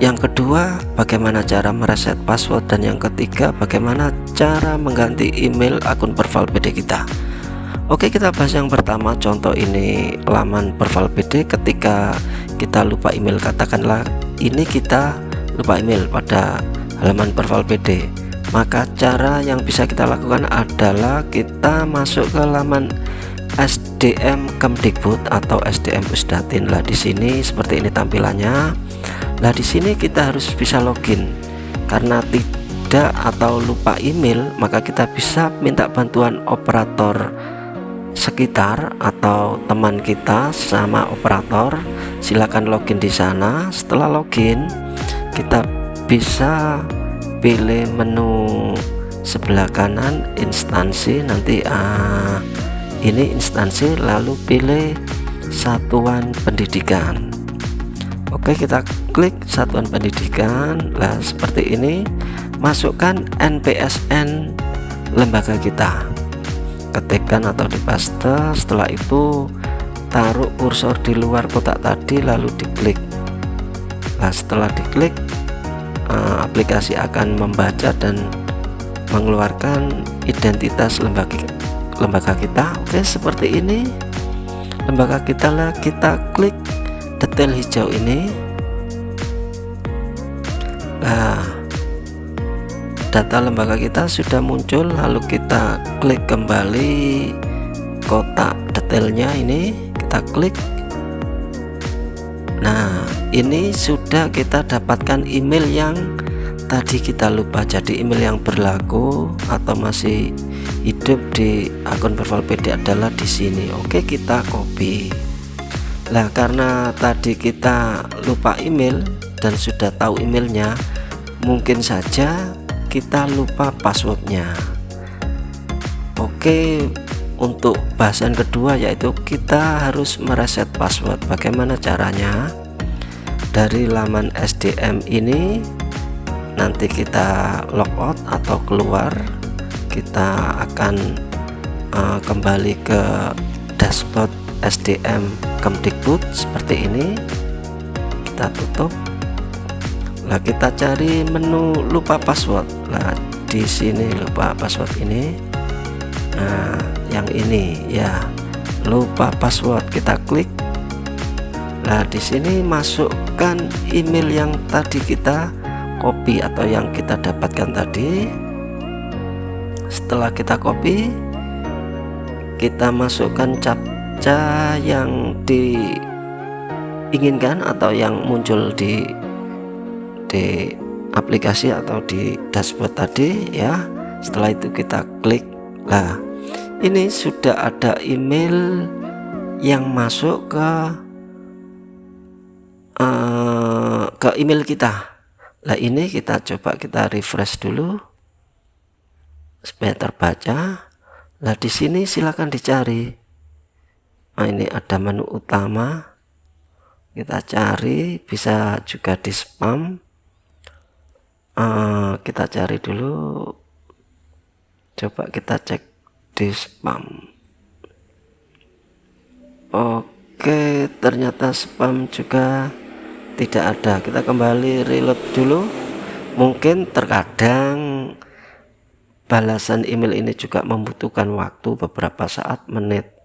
Yang kedua bagaimana cara mereset password? Dan yang ketiga bagaimana cara mengganti email akun profile PD kita? Oke kita bahas yang pertama. Contoh ini laman profile PD ketika kita lupa email katakanlah ini kita lupa email pada halaman profile PD maka cara yang bisa kita lakukan adalah kita masuk ke laman SDM Kemdikbud atau SDM Pusdatin lah di sini. Seperti ini tampilannya lah di sini kita harus bisa login. Karena tidak atau lupa email maka kita bisa minta bantuan operator sekitar atau teman kita sama operator. Silakan login di sana. Setelah login kita bisa pilih menu sebelah kanan instansi. Nanti uh, ini instansi lalu pilih satuan pendidikan Oke kita klik satuan pendidikan. Lah seperti ini masukkan NPSN lembaga kita. Ketikkan atau dipaste setelah itu taruh kursor di luar kotak tadi lalu diklik. Nah setelah diklik uh, aplikasi akan membaca dan mengeluarkan identitas lembaga lembaga kita. Oke seperti ini. Lembaga kita lah kita klik detail hijau ini nah data lembaga kita sudah muncul lalu kita klik kembali kotak detailnya ini kita klik. Nah ini sudah kita dapatkan email yang tadi kita lupa. Jadi email yang berlaku atau masih hidup di akun profile PD adalah di sini. Oke kita copy Nah karena tadi kita lupa email dan sudah tahu emailnya mungkin saja kita lupa passwordnya. Oke untuk bahasan kedua yaitu kita harus mereset password. Bagaimana caranya? Dari laman SDM ini nanti kita logout atau keluar. Kita akan uh, kembali ke dashboard SDM Kemdikbud seperti ini. Kita tutup. Nah kita cari menu lupa password. Nah di sini lupa password ini. Nah yang ini ya. Lupa password kita klik. Nah di sini masukkan email yang tadi kita copy atau yang kita dapatkan tadi. Setelah kita copy kita masukkan captcha yang diinginkan atau yang muncul di di aplikasi atau di dashboard tadi ya. Setelah itu kita klik. Lah ini sudah ada email yang masuk ke uh, ke email kita. Nah ini kita coba kita refresh dulu supaya terbaca. Nah di sini silakan dicari nah ini ada menu utama. Kita cari bisa juga di spam uh, kita cari dulu. Coba kita cek di spam oke ternyata spam juga tidak ada. Kita kembali reload dulu. Mungkin terkadang balasan email ini juga membutuhkan waktu beberapa saat menit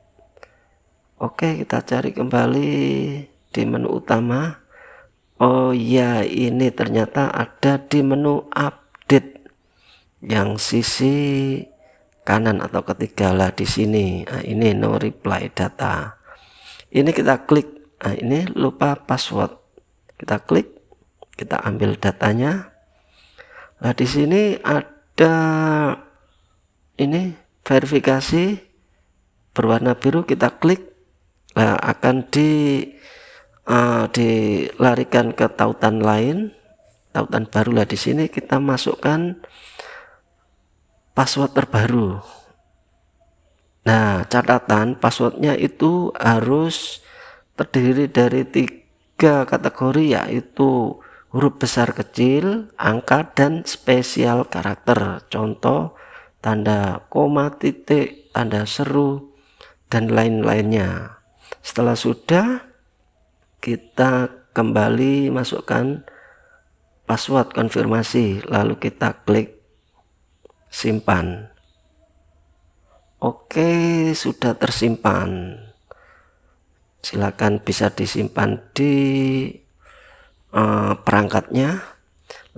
oke kita cari kembali di menu utama. Oh ya ini ternyata ada di menu update. Yang sisi kanan atau ketiga lah di sini. Nah, ini no reply data. Ini kita klik. Nah, ini lupa password. Kita klik kita ambil datanya. Nah di sini ada ini verifikasi berwarna biru. Kita klik nah akan di uh, dilarikan ke tautan lain tautan baru lah di sini kita masukkan password terbaru. Nah catatan passwordnya itu harus terdiri dari tiga kategori yaitu huruf besar kecil angka dan spesial karakter. Contoh tanda koma titik tanda seru dan lain-lainnya setelah sudah kita kembali masukkan password konfirmasi lalu kita klik simpan. Oke sudah tersimpan. Silakan bisa disimpan di uh, perangkatnya.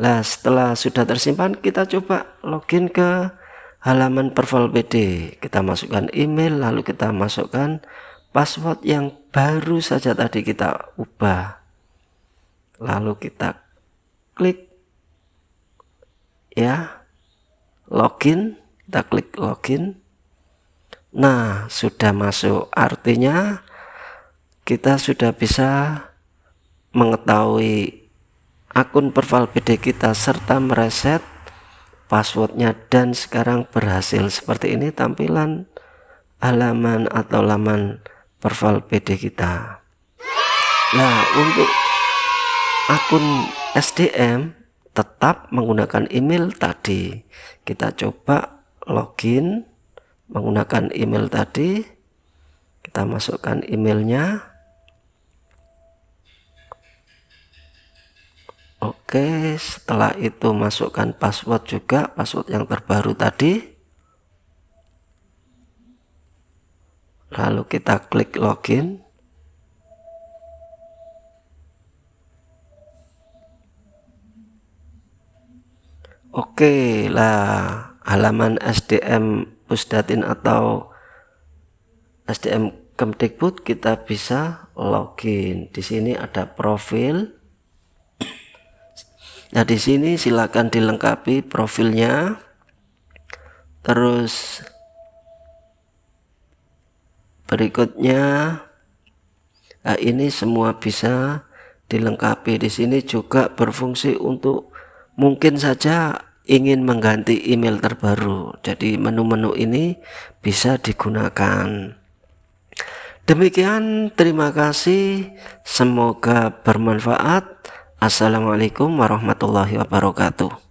Nah setelah sudah tersimpan kita coba login ke halaman profile PD kita masukkan email lalu kita masukkan password yang baru saja tadi kita ubah. Lalu kita klik ya login kita klik login. Nah sudah masuk. Artinya kita sudah bisa mengetahui akun profil BD kita serta mereset passwordnya dan sekarang berhasil. Seperti ini tampilan halaman atau laman profil BD kita. Nah untuk akun SDM tetap menggunakan email tadi. Kita coba login menggunakan email tadi. Kita masukkan emailnya. Oke setelah itu masukkan password juga password yang terbaru tadi lalu kita klik login Oke lah halaman SDM Pusdatin atau SDM Kemdikbud kita bisa login. Di sini ada profil. Nah, di sini silakan dilengkapi profilnya. Terus berikutnya nah ini semua bisa dilengkapi. Di sini juga berfungsi untuk mungkin saja ingin mengganti email terbaru. Jadi menu-menu ini bisa digunakan. Demikian terima kasih. Semoga bermanfaat. Assalamualaikum warahmatullahi wabarakatuh